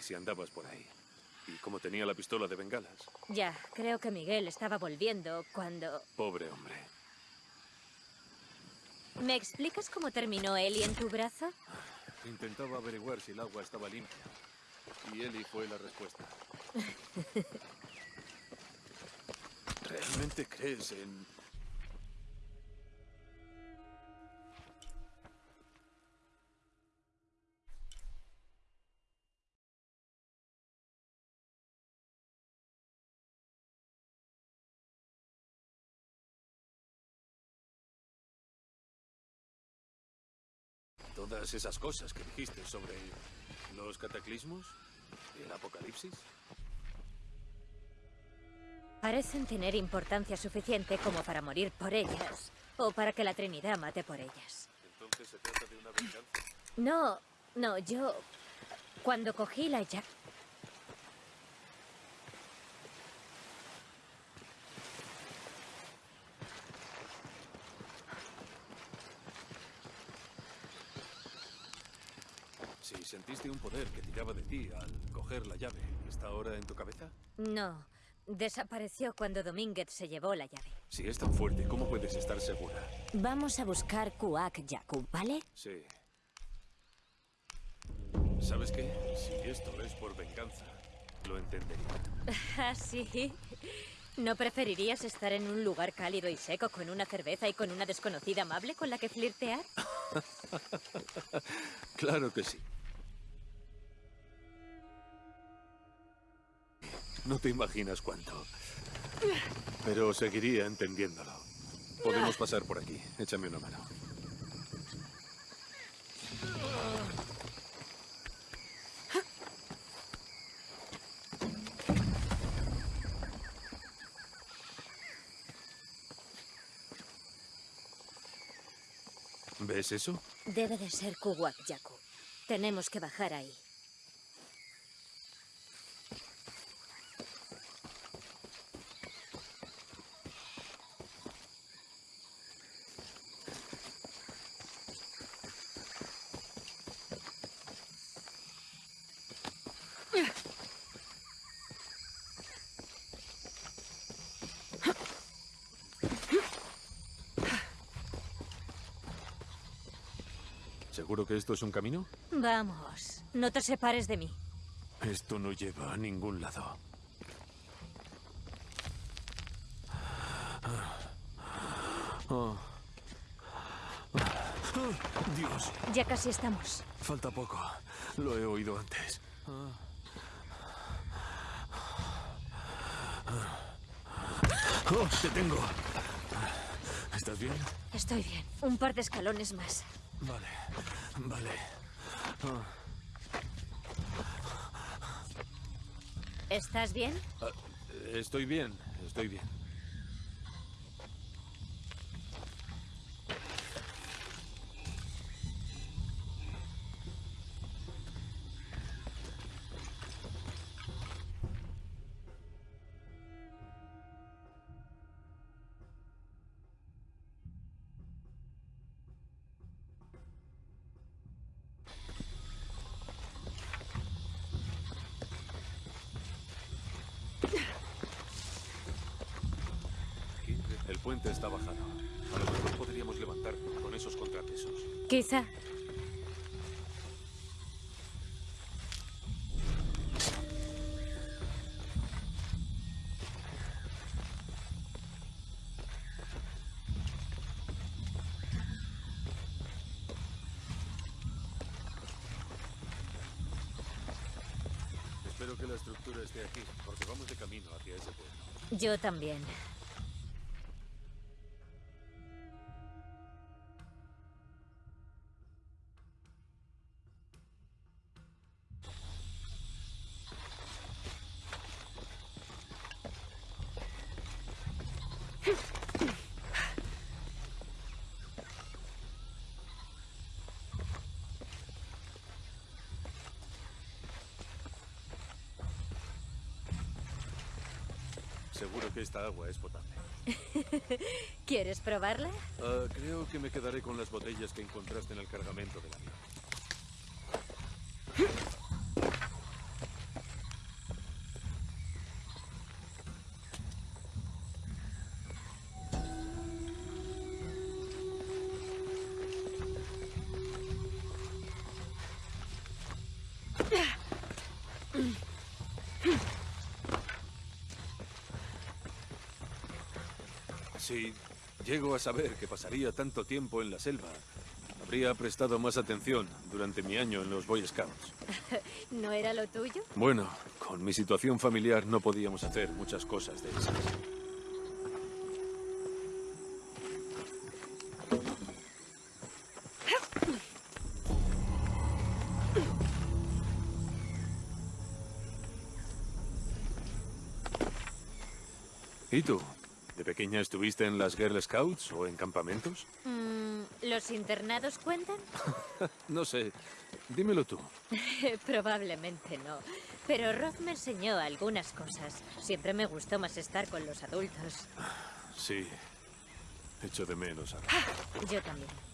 Si andabas por ahí. Y como tenía la pistola de bengalas. Ya, creo que Miguel estaba volviendo cuando... Pobre hombre. ¿Me explicas cómo terminó Eli en tu brazo? Intentaba averiguar si el agua estaba limpia. Y Eli fue la respuesta. ¿Realmente crees en todas esas cosas que dijiste sobre los cataclismos y el apocalipsis? Parecen tener importancia suficiente como para morir por ellas, o para que la Trinidad mate por ellas. ¿Entonces se trata de una venganza? No, no, yo... Cuando cogí la llave... Sentiste un poder que tiraba de ti al coger la llave, ¿está ahora en tu cabeza? No, desapareció cuando Domínguez se llevó la llave. Si es tan fuerte, ¿cómo puedes estar segura? Vamos a buscar Kuak Yaku, ¿vale? Sí. ¿Sabes qué? Si esto es por venganza, lo entendería. ¿Ah, sí? ¿No preferirías estar en un lugar cálido y seco con una cerveza y con una desconocida amable con la que flirtear? claro que sí. No te imaginas cuánto. Pero seguiría entendiéndolo. Podemos pasar por aquí. Échame una mano. ¿Ves eso? Debe de ser Kuwak Yaku. Tenemos que bajar ahí. ¿Seguro que esto es un camino? Vamos, no te separes de mí. Esto no lleva a ningún lado. Oh. Dios, Ya casi estamos. falta poco. Lo he oído antes. Oh, te tengo. ¿Estás bien? Estoy bien. Un par de escalones más. Vale, vale. Oh. ¿Estás bien? Ah, estoy bien, estoy bien. Puente está bajado. A lo mejor podríamos levantar con esos contrapesos. Quizá. Espero que la estructura esté aquí, porque vamos de camino hacia ese pueblo. Yo también. Seguro que esta agua es potable. ¿Quieres probarla? Ah, creo que me quedaré con las botellas que encontraste en el cargamento del avión. Llego a saber que pasaría tanto tiempo en la selva, habría prestado más atención durante mi año en los Boy Scouts. ¿No era lo tuyo? Bueno, con mi situación familiar no podíamos hacer muchas cosas de esas. ¿Y tú? ¿De pequeña estuviste en las Girl Scouts o en campamentos? Mm, ¿Los internados cuentan? No sé. Dímelo tú. Probablemente no. Pero Roth me enseñó algunas cosas. Siempre me gustó más estar con los adultos. Sí. Echo de menos a... Yo también.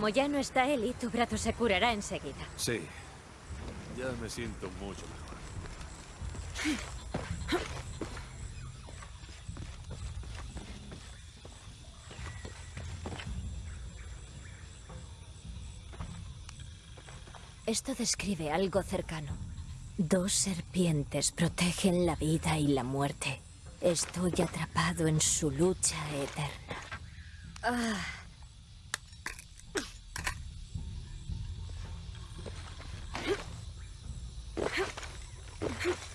Como ya no está Eli, tu brazo se curará enseguida. Sí. Ya me siento mucho mejor. Esto describe algo cercano. Dos serpientes protegen la vida y la muerte. Estoy atrapado en su lucha eterna. Huh?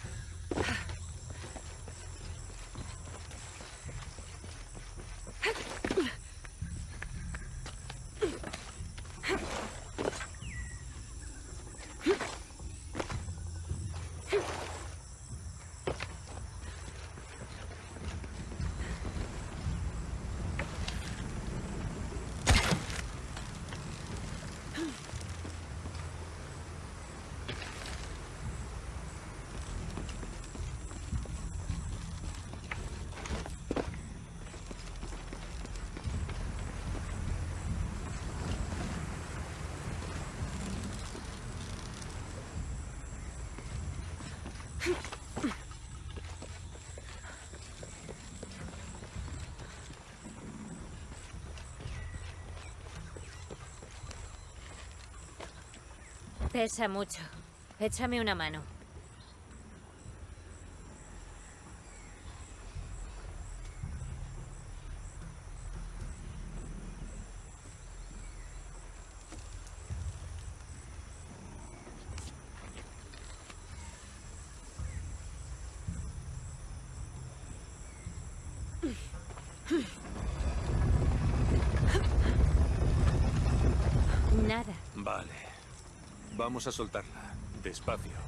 Pesa mucho. Échame una mano. Nada. Vale. Vamos a soltarla. Despacio.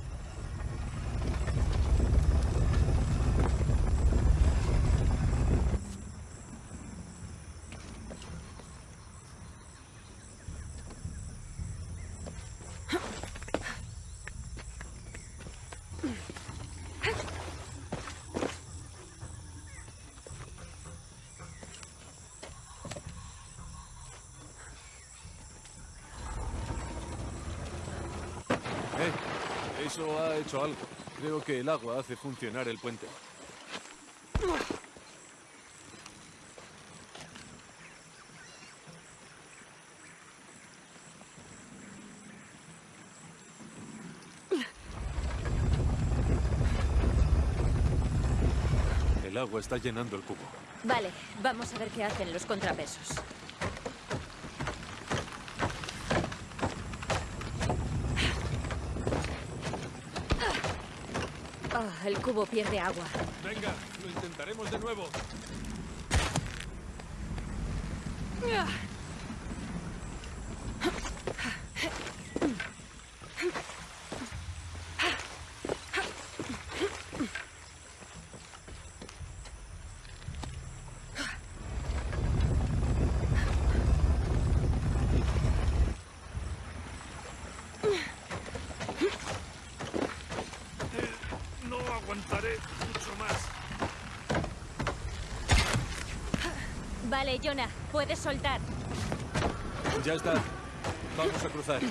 Eso ha hecho algo. Creo que el agua hace funcionar el puente. El agua está llenando el cubo. Vale, vamos a ver qué hacen los contrapesos. Ah, el cubo pierde agua. Venga, lo intentaremos de nuevo. No Vale, puedes soltar. Ya está. Vamos a cruzar.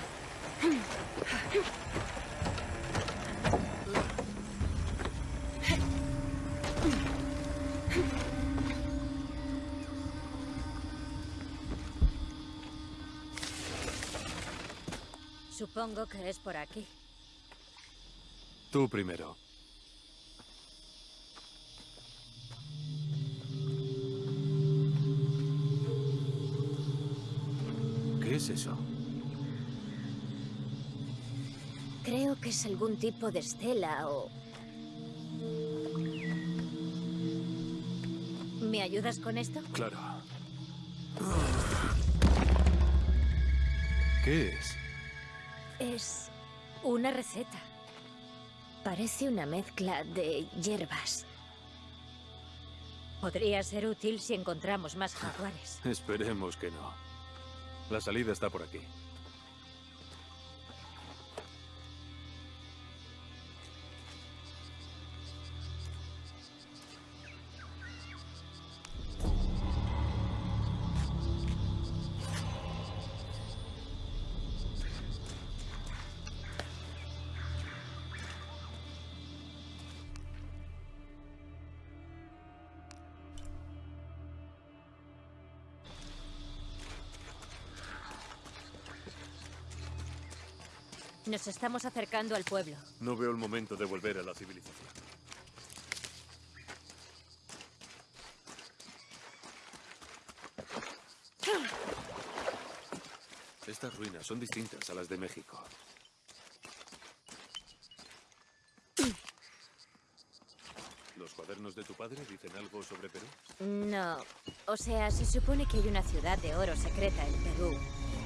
Supongo que es por aquí. Tú primero. Es eso? Creo que es algún tipo de estela o... ¿Me ayudas con esto? Claro. ¿Qué es? Es... Una receta. Parece una mezcla de hierbas. Podría ser útil si encontramos más jaguares. Esperemos que no. La salida está por aquí. Nos estamos acercando al pueblo. No veo el momento de volver a la civilización. Estas ruinas son distintas a las de México. ¿Los cuadernos de tu padre dicen algo sobre Perú? No. O sea, se supone que hay una ciudad de oro secreta en Perú.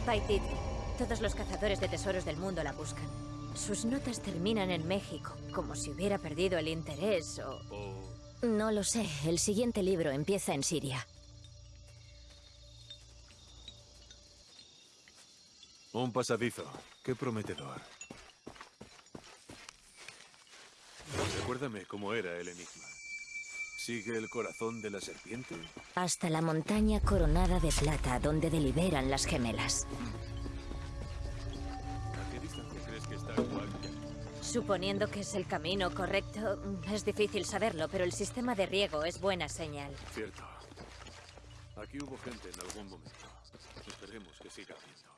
Paititi. Todos los cazadores de tesoros del mundo la buscan. Sus notas terminan en México, como si hubiera perdido el interés o... ¿O No lo sé. El siguiente libro empieza en Siria. un pasadizo? Qué prometedor. Recuérdame cómo era el enigma. ¿Sigue el corazón de la serpiente? Hasta la montaña coronada de plata, donde deliberan las gemelas. ¿A Suponiendo que es el camino correcto, es difícil saberlo, pero el sistema de riego es buena señal. Cierto. Aquí hubo gente en algún momento. Esperemos que siga habiendo.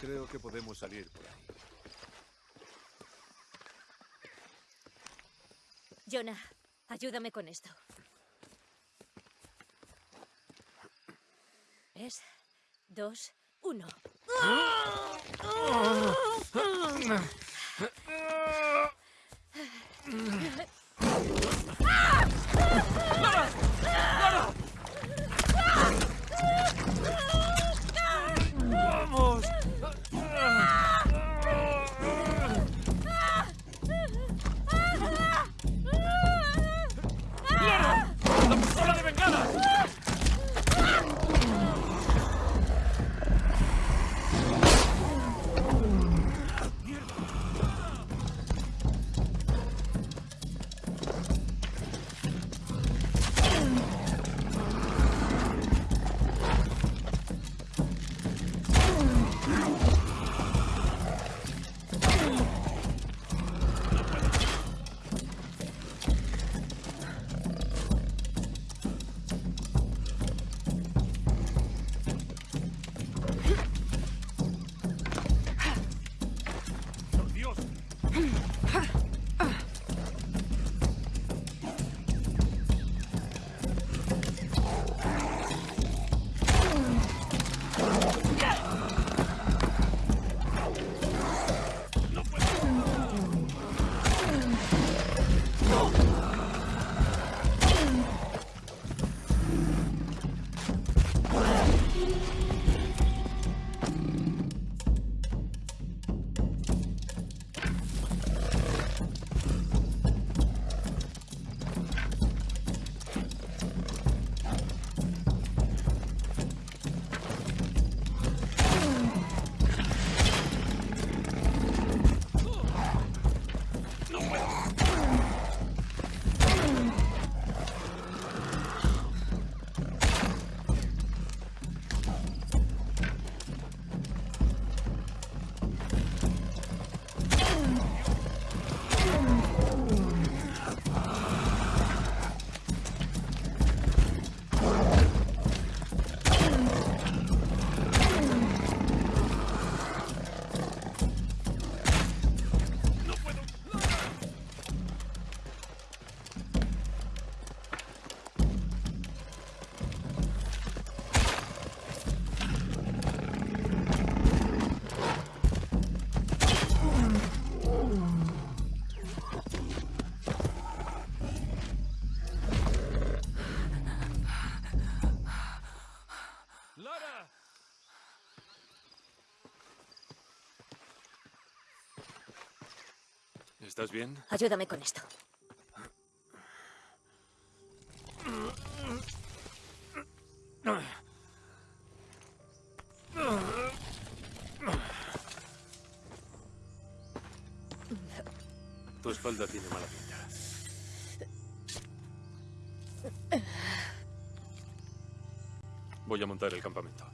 Creo que podemos salir por ahí. Jonah, ayúdame con esto. Es dos, uno. ¡Lara! ¿Estás bien? Ayúdame con esto. Tu espalda tiene mala pinta. Voy a montar el campamento.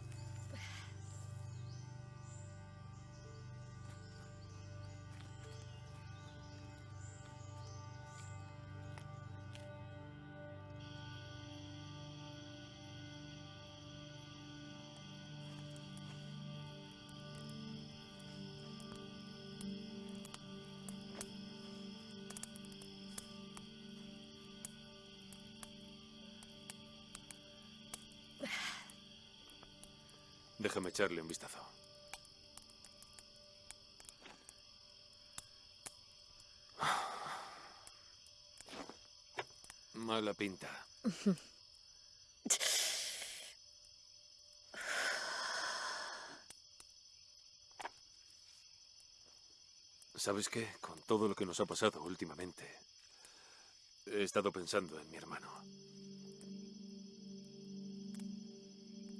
Déjame echarle un vistazo. Mala pinta. ¿Sabes qué? Con todo lo que nos ha pasado últimamente, he estado pensando en mi hermano.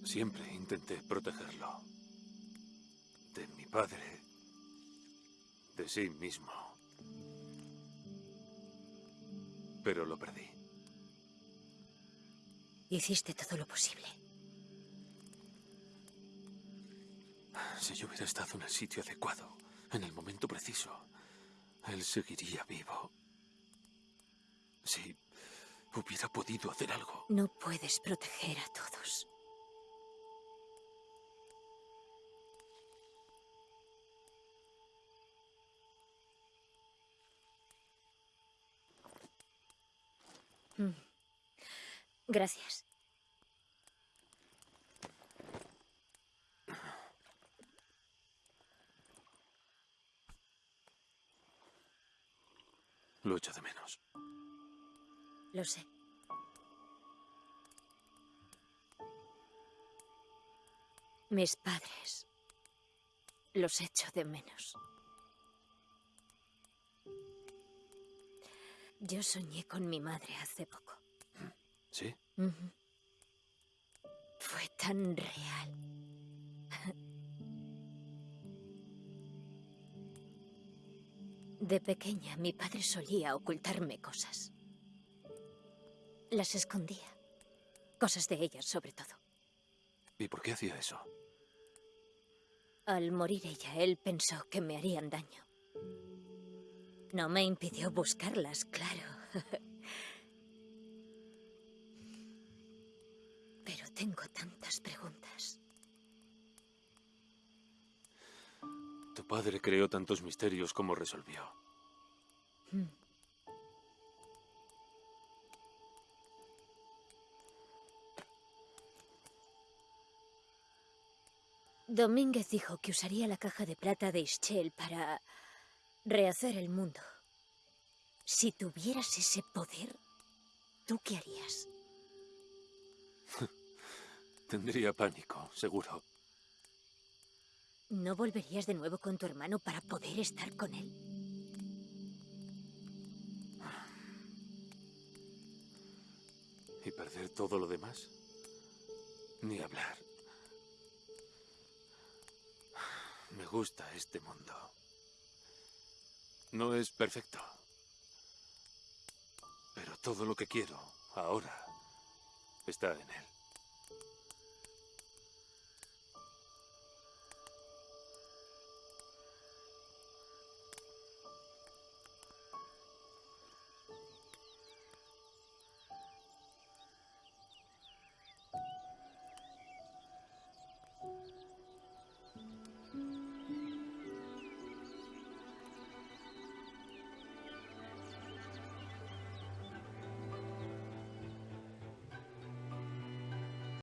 Siempre intenté protegerlo. De mi padre. De sí mismo. Pero lo perdí. Hiciste todo lo posible. Si yo hubiera estado en el sitio adecuado, en el momento preciso, él seguiría vivo. Si hubiera podido hacer algo. No puedes proteger a todos. Gracias. Lo echo de menos. Lo sé. Mis padres. Los echo de menos. Yo soñé con mi madre hace poco. ¿Sí? Fue tan real. De pequeña, mi padre solía ocultarme cosas. Las escondía. Cosas de ella, sobre todo. ¿Y por qué hacía eso? Al morir ella, él pensó que me harían daño. No me impidió buscarlas, claro. Pero tengo tantas preguntas. Tu padre creó tantos misterios como resolvió. Mm. Domínguez dijo que usaría la caja de plata de Ischel para rehacer el mundo. Si tuvieras ese poder, ¿tú qué harías? Tendría pánico, seguro. ¿No volverías de nuevo con tu hermano para poder estar con él? ¿Y perder todo lo demás? Ni hablar. Me gusta este mundo. No es perfecto. Pero todo lo que quiero ahora está en él.